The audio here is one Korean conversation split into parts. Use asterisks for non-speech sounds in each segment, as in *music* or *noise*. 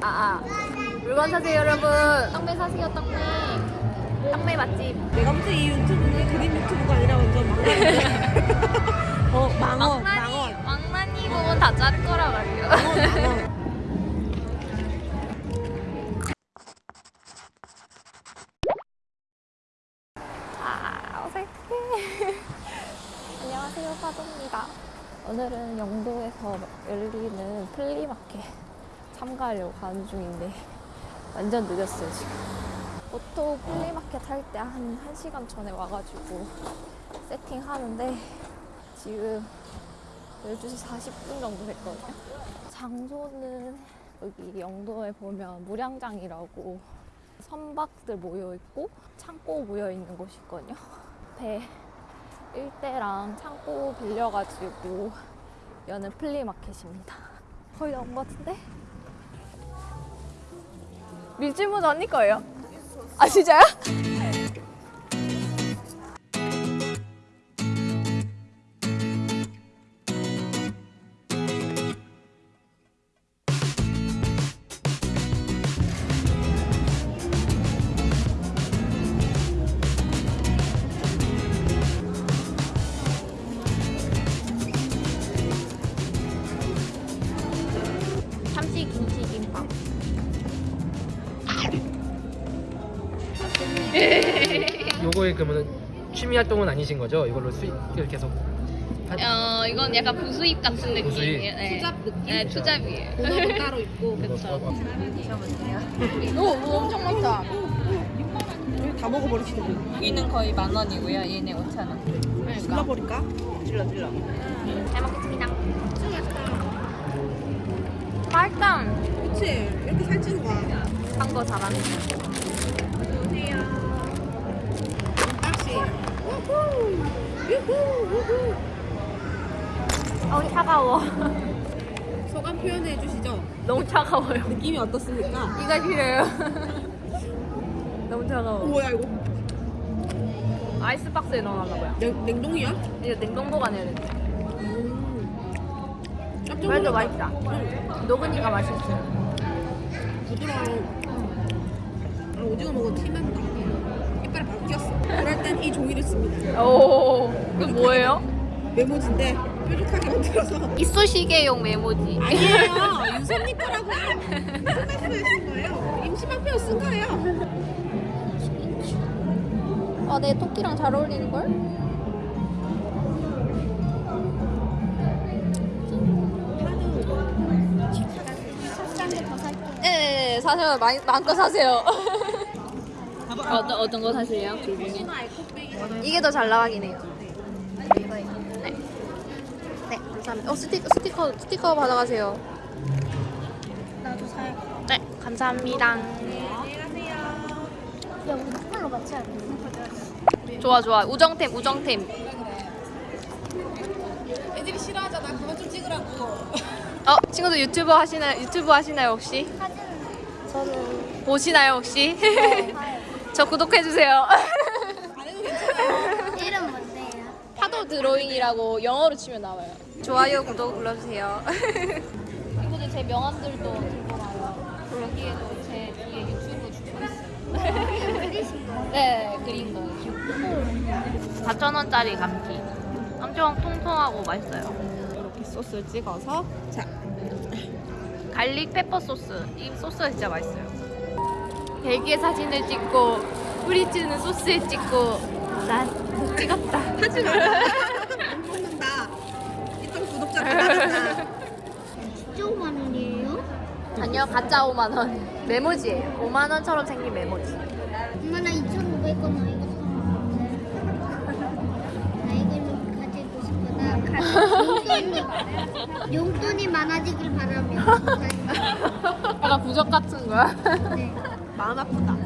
아, 아. 물건 사세요, 여러분. 떡메 사세요, 떡메. 떡메 맛집. 내가 무슨 이 유튜브는 그림 유튜브가 아니라 완전 망원인데. *laughs* 어, 망원, 망원. 왕만이 보면 다 자를 거라 말이요. 망원, 망원. 아, 어색해. 안녕하세요, 파도입니다. 오늘은 영도에서 열리는 flea market 참가하려고 가는 중인데 *laughs* 완전 늦었어요, 지금. 보통 flea market 할 때 한 1시간 전에 와가지고 세팅하는데 지금 12시 40분 정도 됐거든요. 장소는 여기 영도에 보면 무량장이라고 선박들 모여 있고 창고 모여 있는 곳이 있거든요. 배 일대랑 창고 빌려가지고 여는 플리마켓입니다. 거의 나온 것 같은데? 밀짚모자 언니 거예요? 아 진짜요? 그러면 취미 활동은 아니신 거죠? 이걸로 수익을 계속 하- 어 이건 약간 부수입 같은 부수입. 느낌이에요. 네. 투잡 느낌? 네, 투잡이에요. 본업은 따로 있고. *laughs* 그쵸. *laughs* 오, 오, 엄청 많다. 다 먹어버리시는 분. 여기는 거의 만 원이고요. 얘네 5천 원. 질러버릴까? 질러 질러. 잘 먹겠습니다. 맛있다. 그치. 이렇게 살찌는 거야. 한거 잘하네. 우후. 유후, 우후. 어 차가워. *laughs* 소감 표현해 주시죠. 너무 차가워요. 느낌이 어떻습니까? 이가 싫어요. *laughs* 너무 차가워. 뭐야 이거? 아이스박스에 넣어놨나봐요. 냉, 냉동이야? 이제 냉동 보관해야 돼. 음. 깜짝 그래도. 맛있다. 응. 녹으니까 맛있어요. 부드러워. 아, 오징어 먹어 티난다. 바뀌었어. 그럴 땐 이 종이를 씁니다. 오, 그 뭐예요? 메모지인데 뾰족하게 만들어서. 이쑤시개용 메모지. 아니에요. 윤선님 거라고요. 무슨 말씀하신 거예요? 임시방편을 쓴 거예요. 아, 내 토끼랑 잘 어울리는 걸? 네, 사세요. 많이 마음껏 사세요. *laughs* 어떤 어떤 거 사실래요? 둘 중에? 이게 더 잘 나가긴 해요. 네. 네, 감사합니다. 어, 스티커 스티커 스티커 받아가세요. 나도 살. 네, 감사합니다. 야, 우리 컬러 맞춰야 돼. 좋아 좋아. 우정템 우정템. 애들이 싫어하잖아. 그만 좀 찍으라고. 어, 친구들 유튜브 하시나요? 유튜브 하시나요 혹시? 저는 보시나요 혹시? 저 구독해 주세요. 안 *laughs* 해도 괜찮아요. 이름 뭔데요? 파도 드로잉이라고 영어로 치면 나와요. 좋아요, 구독 눌러주세요. 친구들 제 명함들도 들고 와요. 여기에도 제 뒤에 유튜브 주소 있어요. 그리신 *laughs* 거. 네, 그린 거. 4,000원짜리 감튀. 엄청 통통하고 맛있어요. 이렇게 소스를 찍어서 자 갈릭 페퍼 소스. 이 소스가 진짜 맛있어요. 대기의 사진을 찍고 뿌리치는 소스에 찍고 난 찍었다. 하지 마. 안 *laughs* 먹는다. 이쪽 구독자 나간다. 진짜 5만 원이에요? 아니요, 가짜 5만 원. 메모지예요. 5만 원처럼 생긴 메모지. 엄마 나 2,500원 나 이거 사. 나 이걸 가지고 싶어. 나 용돈이 용돈이 많아지길 바라며. *laughs* 약간 부적 같은 거야. 네. 마음 아프다. 아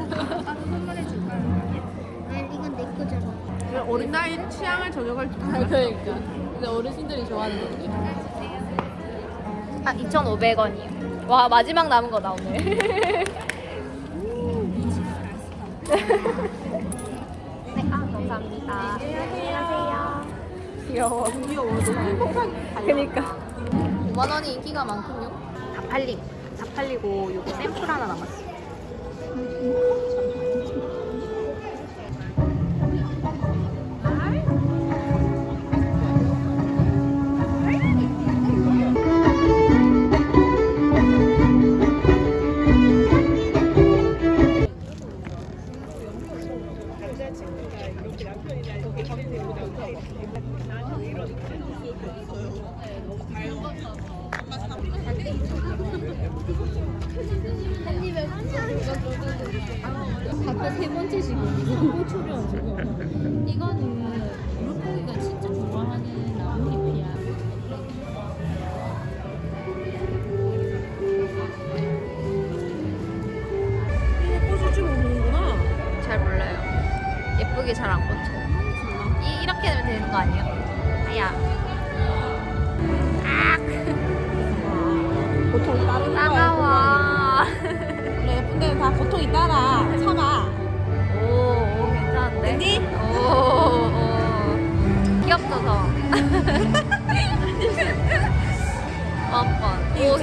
이건 내 거잖아. 어린 나이 취향을 저격할 줄 알아. 그러니까. 근데 어르신들이 좋아하는 건데. 아, 2,500원이요. 와, 마지막 남은 거다, 오늘. 네, 아, 감사합니다. 안녕하세요. 귀여워. 귀여워. 너무 행복한. 그니까. 5만 원이 인기가 많군요. 다 팔림. 다 팔리고 요거 샘플 하나 남았어. 아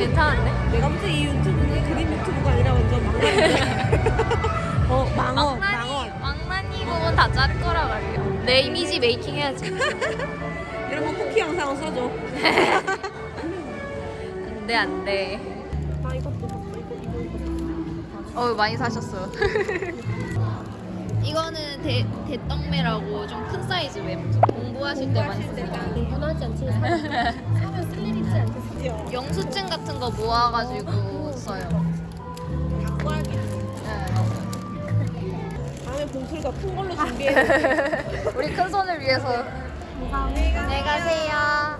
괜찮은데? 내가 볼때 이 유튜브는 그림 유튜브가 아니라 완전 망나니. *laughs* 어 망원 망나니, 부분 다 자를 거라 말이에요. 내 이미지 메이킹 해야지. *laughs* 거 쿠키 영상 써줘. *laughs* 안 돼, 안 돼. 아 이것도 봤어 이거 이거 이거. 어 많이 사셨어요. 이거는 대, 대떡매라고 좀 큰 사이즈 웹 공부하실 때 많이 쓰세요. 공부는 하지 않지 사면 쓸 일 있지 않겠어 영수증 같은 거 모아가지고 써요. 닭고기. 네. 다음에 봉투가 큰 걸로 준비해. *laughs* 우리 큰 손을 위해서. 안녕히 가세요.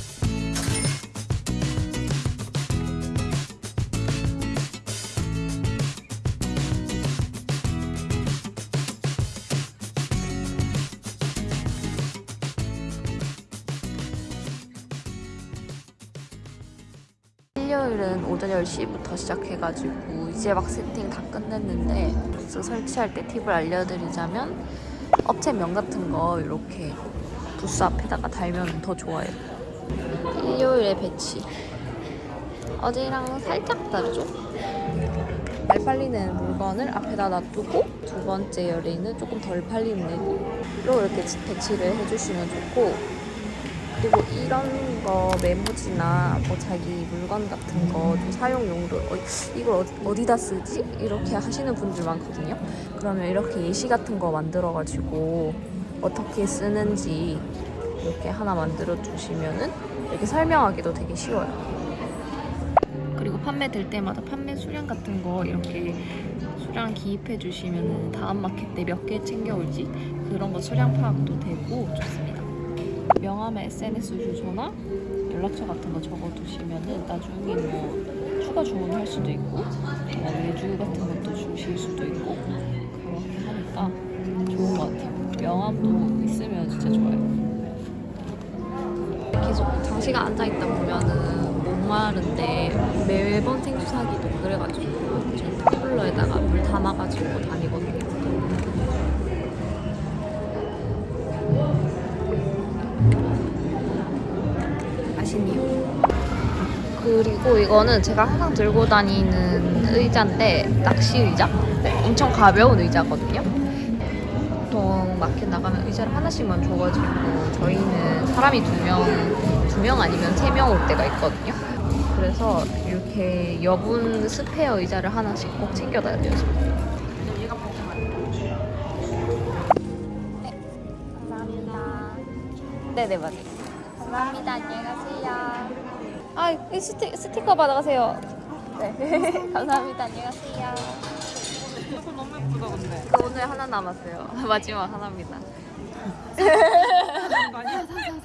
일요일은 오전 10시부터 시작해가지고 이제 막 세팅 다 끝냈는데 부스 설치할 때 팁을 알려드리자면 업체명 같은 거 이렇게 부스 앞에다가 달면 더 좋아요. 일요일에 배치. 어제랑 살짝 다르죠? 잘 팔리는 물건을 앞에다 놔두고 두 번째 열에는 조금 덜 팔리는 애로 이렇게 배치를 해주시면 좋고 그리고 이런 거 메모지나 뭐 자기 물건 같은 거 좀 사용 용도 어, 이걸 어디, 어디 다 쓰지? 이렇게 하시는 분들 많거든요. 그러면 이렇게 예시 같은 거 만들어 가지고 어떻게 쓰는지 이렇게 하나 만들어 주시면은 이렇게 설명하기도 되게 쉬워요. 그리고 판매될 때마다 판매 수량 같은 거 이렇게 수량 기입해 주시면은 다음 마켓 때 몇 개 챙겨올지 그런 거 수량 파악도 되고 좋습니다. 명함에 SNS 주소나 연락처 같은 거 적어두시면은 나중에 뭐 추가 주문할 수도 있고 뭐 외주 같은 것도 주실 수도 있고 그렇게 하니까 좋은 것 같아요. 명함도 있으면 진짜 좋아요. 계속 장시간 앉아있다 보면은 목마른데 매번 생수 사기도 그래가지고 저는 텀블러에다가 물 담아가지고 다니거든요. 그리고 이거는 제가 항상 들고 다니는 의자인데 낚시 의자? 엄청 가벼운 의자거든요. 보통 마켓 나가면 의자를 하나씩만 줘가지고 저희는 사람이 두 명, 두 명 아니면 세 명 올 때가 있거든요. 그래서 이렇게 여분 스페어 의자를 하나씩 꼭 챙겨놔야 돼요. 네, 감사합니다. 네네 맞아요. 감사합니다. 안녕히 가세요. 아, 이 스티, 스티커 받아가세요. 네. *laughs* 감사합니다. 안녕히 가세요. 너무 예쁘다 근데. 그 오늘 하나 남았어요. *laughs* 마지막 하나입니다.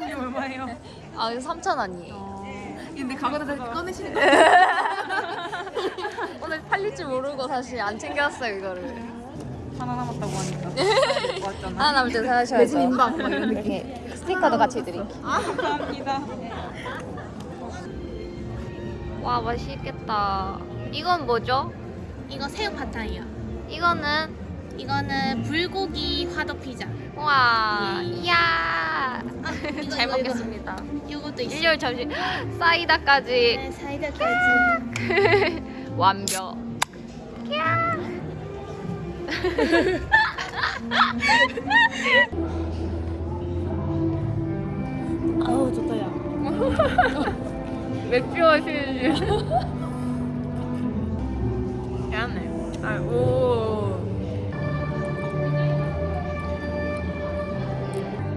이게 얼마예요? 아, 이거 3,000원이에요. 어. 근데 가게에서 꺼내시는 *laughs* 거 오늘 팔릴 줄 모르고 사실 안 챙겨왔어요, 이거를. 하나 남았다고 하니까. 왔잖아. 하나 남을 때 사셔야죠. 매진 임박 이렇게 스티커도 같이 드릴게요. 아 감사합니다. 와, 맛있겠다. 이건 뭐죠? 이거 새우 파타이요 이거는 이거는 불고기 화덕 피자 와, 예. 이야. *laughs* 이거, 잘 이거. 먹겠습니다. 이것도 있어 일요일 점심 사이다까지. 네, 사이다까지 *laughs* 완벽. 아 *laughs* 맥주 마시지. *laughs* 미안해. 아, 오.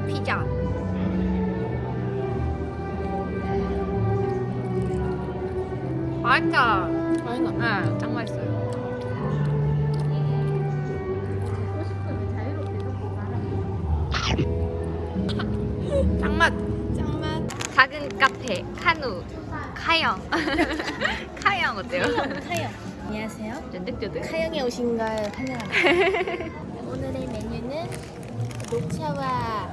피자. 맛있다. 아니 나. 네, 짱 맛있어요. 짱맛. 짱맛. 작은 카페 카누 카영 *laughs* 카영 어때요? 카영. 안녕하세요. 쫀득쫀득 카영에 오신 걸 환영합니다. *laughs* 오늘의 메뉴는 녹차와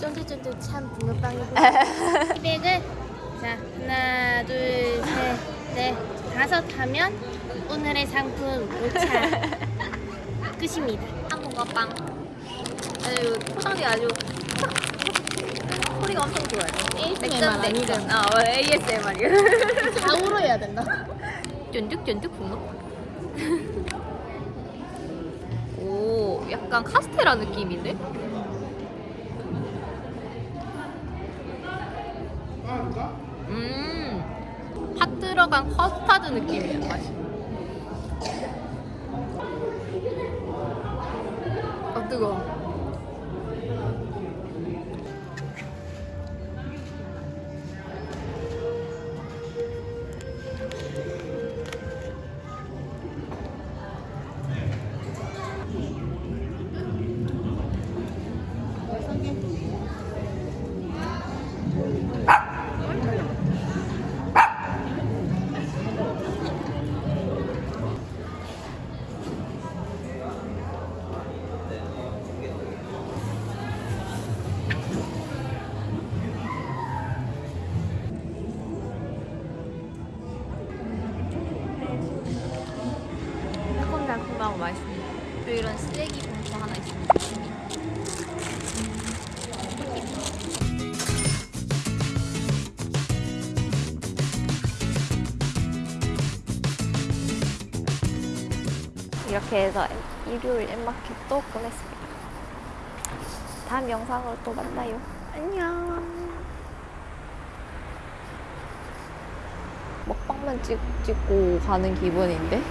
쫀득쫀득한 붕어빵이고요. 티백을 *laughs* 자 하나 둘셋넷 다섯 하면 오늘의 상품 녹차 끝입니다. 한국어빵 아주 포장이 아주 소리가 엄청 좋아요 ASMR 아니죠? 아 어, ASMR이요 다 울어야 된다. 쫀득쫀득 붕어빵 *laughs* 오 약간 카스테라 느낌인데? 음팥 들어간 커스타드 느낌이에요 맛이 아 뜨거워 이런 쓰레기 봉투 하나 있습니다 이렇게 해서 일요일 엠마켓도 끝냈습니다. 다음 영상으로 또 만나요. 안녕. 먹방만 찍, 찍고 가는 기분인데?